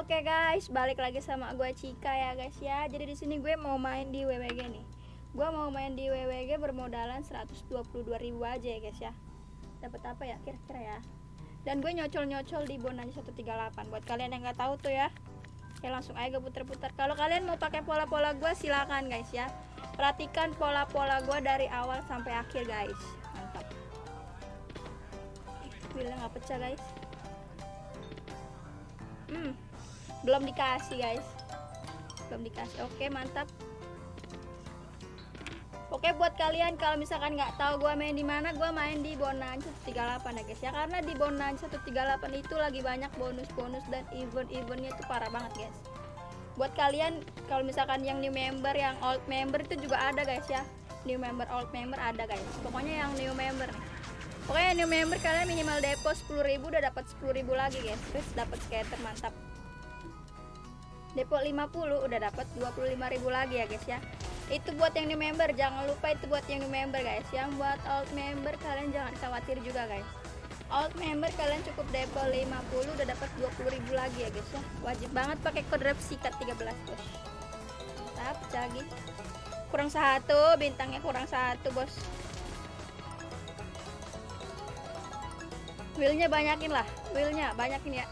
Oke guys, balik lagi sama gue Cika ya guys ya. Jadi di sini gue mau main di WWG nih. Gue mau main di WWG bermodalan 122.000 aja ya guys ya. Dapat apa ya kira-kira ya? Dan gue nyocol-nyocol di Bonanza 138. Buat kalian yang nggak tahu tuh ya, ya langsung aja gue puter-puter. Kalau kalian mau pakai pola-pola gue silakan guys ya. Perhatikan pola-pola gue dari awal sampai akhir guys. Mantap. Bila nggak pecah guys. Hmm, belum dikasih guys. Belum dikasih. Oke mantap. Oke buat kalian kalau misalkan nggak tahu gue main di mana gue main di Bonanza 138 ya guys. Ya karena di Bonanza 138 itu lagi banyak bonus-bonus dan event-eventnya itu parah banget guys. Buat kalian kalau misalkan yang new member yang old member itu juga ada guys ya. New member old member ada guys. Pokoknya yang new member nih. New member kalian minimal depo 10.000 udah dapat 10.000 lagi guys. Terus dapat skater mantap depo 50 udah dapat 25.000 lagi ya guys ya. Itu buat yang new member jangan lupa itu buat yang new member guys yang buat old member kalian jangan khawatir juga guys. Old member kalian cukup depo 50 udah dapat 20.000 lagi ya guys ya. Wajib banget pakai kode sikat 13 bos. Mantap lagi kurang satu bintangnya kurang satu bos. Wheelnya banyakin lah wheelnya banyakin ya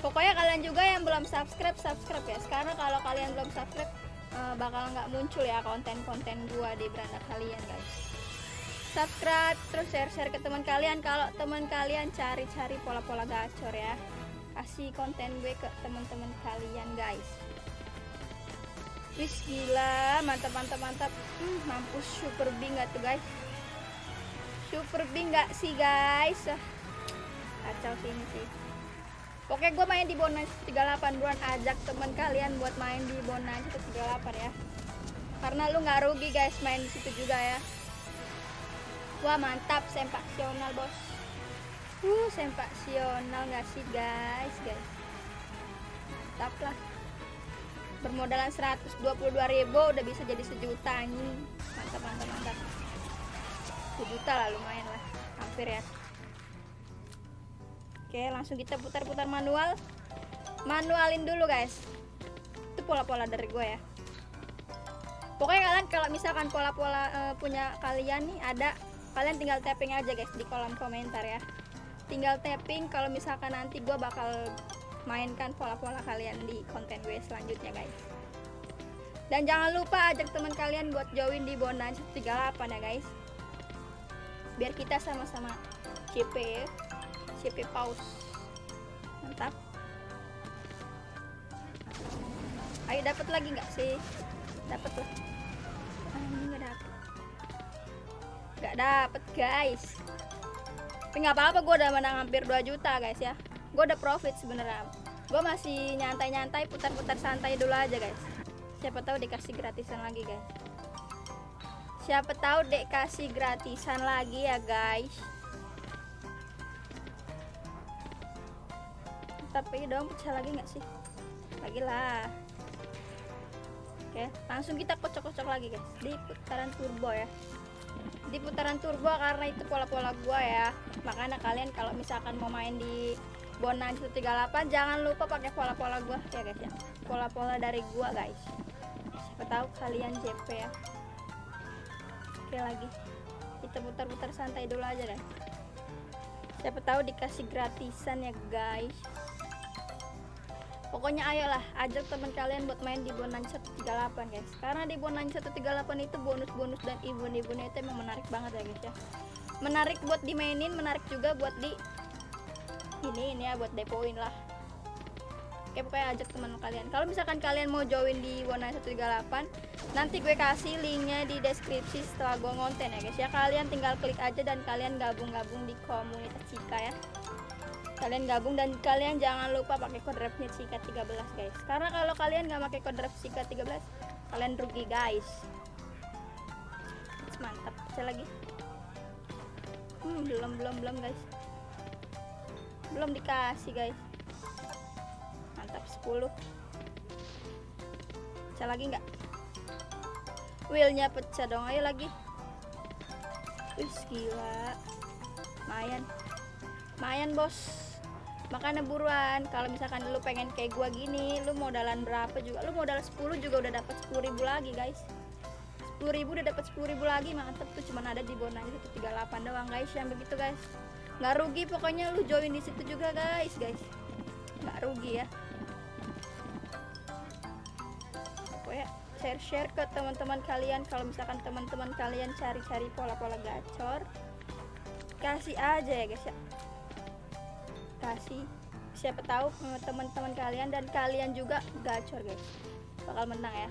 pokoknya kalian juga yang belum subscribe subscribe ya. Sekarang kalau kalian belum subscribe uh, bakal nggak muncul ya konten-konten gua di beranda kalian guys. Subscribe terus share-share ke teman kalian. Kalau teman kalian cari-cari pola-pola gacor ya kasih konten gue ke teman-teman kalian guys. Wis gila. Mantap mantap mantap. Hmm, mampus super bing gak tuh guys? Super bing gak sih guys? Kacau sih ini sih Oke gue main di Bonus 38 buruan ajak teman kalian buat main di Bonus 38 ya. Karena lu nggak rugi guys main di situ juga ya. Wah mantap sempaksional bos. Uh sempaksional nggak sih guys guys? Mantap lah. Bermodalan 122.000 udah bisa jadi sejuta ini mantap mantap mantap. Sejuta lah lumayan lah hampir ya Oke langsung kita putar-putar manual. Manualin dulu guys. Itu pola-pola dari gue ya. Pokoknya kalian kalau misalkan pola-pola uh, punya kalian nih ada Kalian tinggal tapping aja guys di kolom komentar ya. Tinggal tapping kalau misalkan nanti gue bakal mainkan pola-pola kalian di konten gue selanjutnya guys. Dan jangan lupa ajak teman kalian buat join di Bonanza 38 ya guys. Biar kita sama-sama CP ya CP pause mantap. Ayo dapat lagi nggak sih? Dapat lah. Ah, ini nggak dapat nggak dapat guys. Tapi nggak apa-apa gue udah menang hampir 2 juta guys ya. Gue udah profit sebenarnya. Gue masih nyantai-nyantai putar-putar santai dulu aja guys. Siapa tahu dikasih gratisan lagi guys. Siapa tahu dek kasih gratisan lagi ya guys tapi dong pecah lagi nggak sih? Lagi lah. Oke langsung kita kocok-kocok lagi guys. Di putaran turbo ya. Di putaran turbo karena itu pola-pola gua ya. Makanya kalian kalau misalkan mau main di Bonan 138 jangan lupa pakai pola-pola gua. Ya guys ya. Pola-pola dari gua guys. Siapa tahu kalian JP ya. Oke lagi. Kita putar-putar santai dulu aja deh siapa tahu dikasih gratisan ya guys pokoknya ayolah ajak teman kalian buat main di Bonanza 138 guys. Karena di Bonanza 138 itu bonus-bonus dan event-eventnya itu emang menarik banget ya guys ya. Menarik buat dimainin menarik juga buat di ini ini ya buat depoin lah. Oke pokoknya ajak teman kalian. Kalau misalkan kalian mau join di Bonanza 138 nanti gue kasih linknya di deskripsi setelah gue ngonten ya guys ya. Kalian tinggal klik aja dan kalian gabung-gabung di komunitas Cika ya kalian gabung dan kalian jangan lupa pakai kode refnya Cika 13 guys. Karena kalau kalian nggak pakai kode ref Cika 13 kalian rugi guys. Mantap. Saya lagi. Hmm, belum belum belum guys. Belum dikasih guys. Mantap 10 saya lagi nggak? Wheelnya pecah dong. Ayo lagi. Wih gila. Lumayan lumayan bos makanya buruan kalau misalkan lu pengen kayak gua gini lu modalan berapa juga lu modal 10 juga udah dapat 10 ribu lagi guys. 10 ribu udah dapat 10 ribu lagi mantep tuh cuman ada di bonanya 138 doang guys yang begitu guys. Nggak rugi pokoknya lu join di situ juga guys guys. Nggak rugi ya. Pokoknya share-share ke teman-teman kalian kalau misalkan teman-teman kalian cari-cari pola-pola gacor kasih aja ya guys ya kasih. Siapa tahu teman-teman kalian dan kalian juga gacor guys. Bakal menang ya.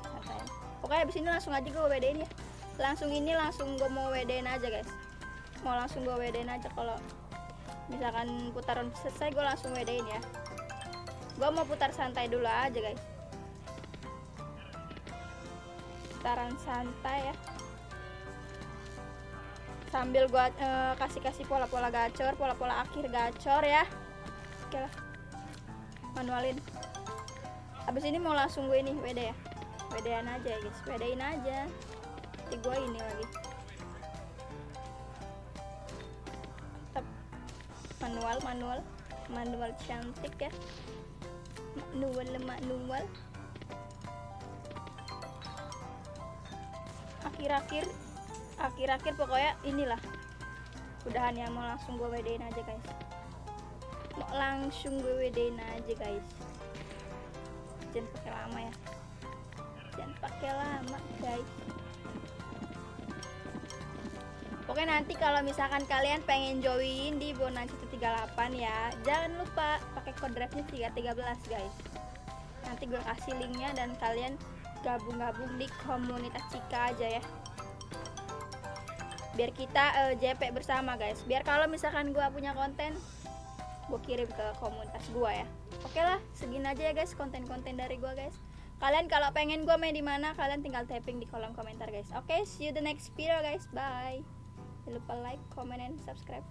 Santai. pokoknya abis ini langsung aja gue WD-in ya. Langsung ini langsung gue mau WD-in aja guys. Mau langsung gue WD-in aja kalau misalkan putaran selesai gue langsung WD-in ya. Gue mau putar santai dulu aja guys. Putaran santai ya sambil gua eh, kasih-kasih pola-pola gacor pola-pola akhir gacor ya. Oke lah. Manualin. Habis ini mau langsung gue ini WD ya? WD-an aja ya guys WD-in aja. Nanti gue ini lagi. Tep. manual manual. Manual cantik ya. Manual manual. Akhir-akhir akhir-akhir pokoknya inilah. Udahan ya mau langsung gue wedein aja guys. Mau langsung gue wedein aja guys. Jangan pakai lama ya. Jangan pakai lama guys. Pokoknya nanti kalau misalkan kalian pengen join di Bonan 138 ya, jangan lupa pakai code drive-nya 313 guys. Nanti gue kasih linknya dan kalian gabung-gabung di komunitas Cika aja ya biar kita uh, JP bersama guys. Biar kalau misalkan gua punya konten gue kirim ke komunitas gua ya. Oke lah segini aja ya guys konten-konten dari gua guys. Kalian kalau pengen gua main di mana kalian tinggal tapping di kolom komentar guys. Oke see you the next video guys. Bye. Jangan lupa like comment and subscribe